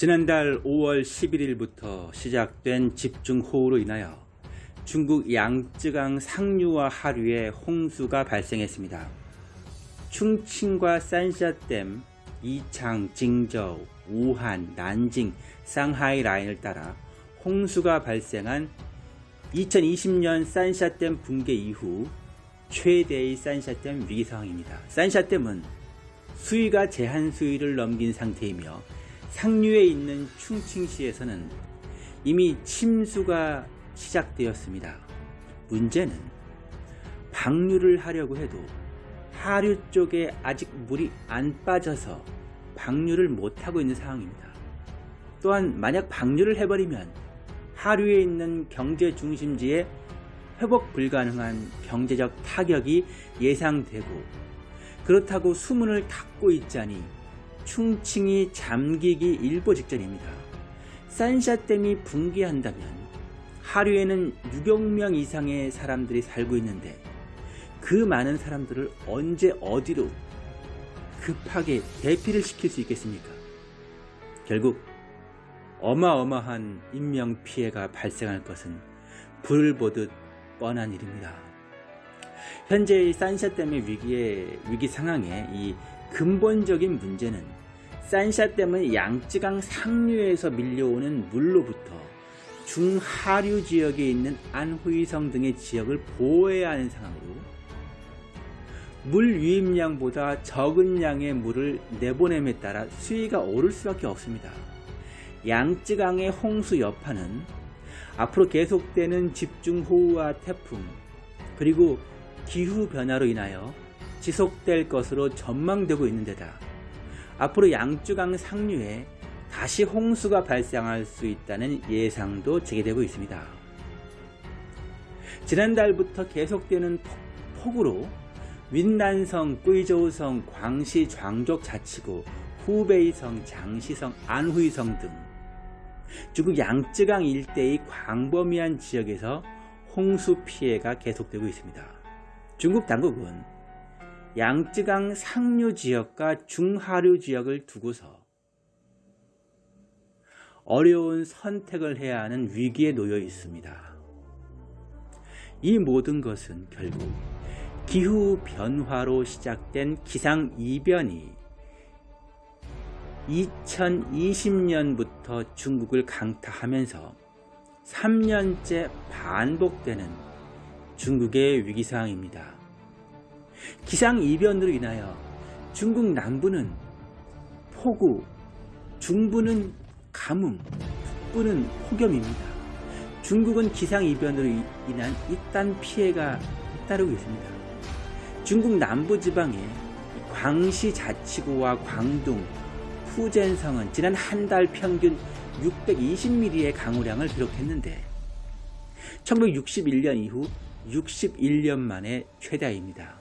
지난달 5월 11일부터 시작된 집중호우로 인하여 중국 양쯔강 상류와 하류에 홍수가 발생했습니다. 충칭과 산샤댐, 이창, 징저우, 우한, 난징, 상하이 라인을 따라 홍수가 발생한 2020년 산샤댐 붕괴 이후 최대의 산샤댐 위기 상황입니다. 산샤댐은 수위가 제한 수위를 넘긴 상태이며 상류에 있는 충칭시에서는 이미 침수가 시작되었습니다. 문제는 방류를 하려고 해도 하류 쪽에 아직 물이 안 빠져서 방류를 못하고 있는 상황입니다. 또한 만약 방류를 해버리면 하류에 있는 경제 중심지에 회복 불가능한 경제적 타격이 예상되고 그렇다고 수문을 닫고 있자니 충칭이 잠기기 일보 직전입니다. 산샤댐이 붕괴한다면 하류에는 6억 명 이상의 사람들이 살고 있는데 그 많은 사람들을 언제 어디로 급하게 대피를 시킬 수 있겠습니까? 결국 어마어마한 인명피해가 발생할 것은 불을 보듯 뻔한 일입니다. 현재의 산샤댐의 위기의 위기 상황에 이 근본적인 문제는 산샤댐은 양쯔강 상류에서 밀려오는 물로부터 중하류 지역에 있는 안후이성 등의 지역을 보호해야 하는 상황으로 물 유입량보다 적은 양의 물을 내보냄에 따라 수위가 오를 수밖에 없습니다. 양쯔강의 홍수 여파는 앞으로 계속되는 집중호우와 태풍 그리고 기후변화로 인하여 지속될 것으로 전망되고 있는 데다 앞으로 양쯔강 상류에 다시 홍수가 발생할 수 있다는 예상도 제기되고 있습니다. 지난달부터 계속되는 폭우로 윈난성, 꾸이저우성, 광시, 광족 자치구, 후베이성, 장시성, 안후이성 등 중국 양쯔강 일대의 광범위한 지역에서 홍수 피해가 계속되고 있습니다. 중국 당국은 양쯔강 상류 지역과 중하류 지역을 두고서 어려운 선택을 해야 하는 위기에 놓여 있습니다. 이 모든 것은 결국 기후 변화로 시작된 기상 이변이 2020년부터 중국을 강타하면서 3년째 반복되는 중국의 위기상황입니다. 기상이변으로 인하여 중국 남부는 폭우, 중부는 가뭄, 북부는 폭염입니다. 중국은 기상이변으로 인한 이딴 피해가 잇따르고 있습니다. 중국 남부지방의 광시 자치구와 광둥, 후젠성은 지난 한 달 평균 620mm의 강우량을 기록했는데 1961년 이후 61년 만에 최다입니다.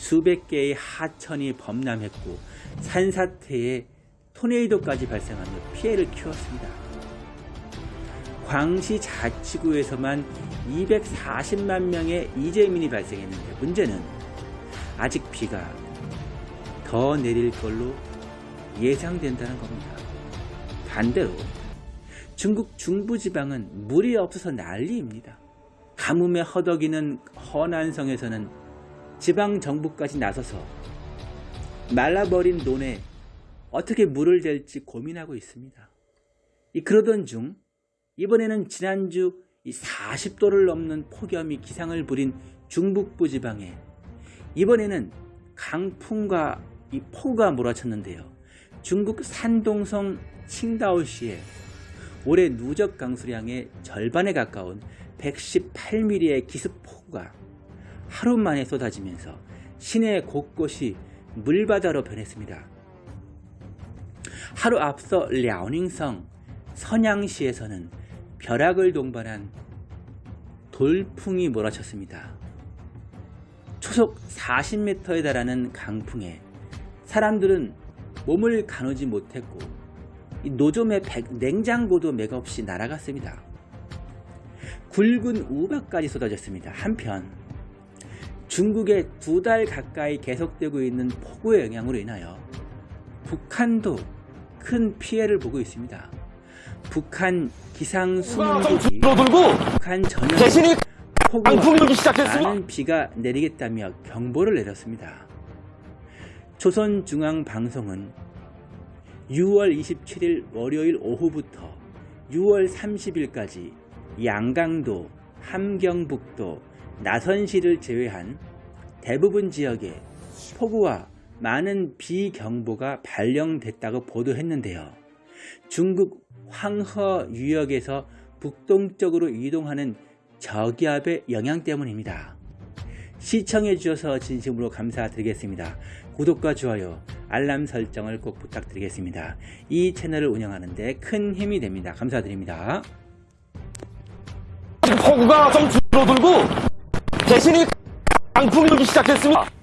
수백 개의 하천이 범람했고 산사태에 토네이도까지 발생하며 피해를 키웠습니다. 광시 자치구에서만 240만 명의 이재민이 발생했는데 문제는 아직 비가 더 내릴 걸로 예상된다는 겁니다. 반대로 중국 중부지방은 물이 없어서 난리입니다. 가뭄에 허덕이는 허난성에서는 지방 정부까지 나서서 말라버린 논에 어떻게 물을 댈지 고민하고 있습니다. 그러던 중 이번에는 지난주 40도를 넘는 폭염이 기상을 부린 중북부 지방에 이번에는 강풍과 이 폭우가 몰아쳤는데요. 중국 산동성 칭다오시에 올해 누적 강수량의 절반에 가까운 118mm의 기습 폭우가 하루 만에 쏟아지면서 시내 곳곳이 물바다로 변했습니다. 하루 앞서 랴오닝성 선양시에서는 벼락을 동반한 돌풍이 몰아쳤습니다. 초속 40m에 달하는 강풍에 사람들은 몸을 가누지 못했고 노점의 냉장고도 맥없이 날아갔습니다. 굵은 우박까지 쏟아졌습니다. 한편 중국에 두달 가까이 계속되고 있는 폭우의 영향으로 인하여 북한도 큰 피해를 보고 있습니다. 북한 기상 좀 수문국이 줄어들고 북한 전역 대신이 폭우와 시작했습니다. 많은 비가 내리겠다며 경보를 내렸습니다. 조선중앙방송은 6월 27일 월요일 오후부터 6월 30일까지 양강도, 함경북도, 나선시를 제외한 대부분 지역에 폭우와 많은 비경보가 발령됐다고 보도했는데요. 중국 황허 유역에서 북동쪽으로 이동하는 저기압의 영향 때문입니다. 시청해 주셔서 진심으로 감사드리겠습니다. 구독과 좋아요, 알람 설정을 꼭 부탁드리겠습니다. 이 채널을 운영하는데 큰 힘이 됩니다. 감사드립니다. 폭우가 좀 줄어들고 대신이 강풍이 불기 시작했습니다.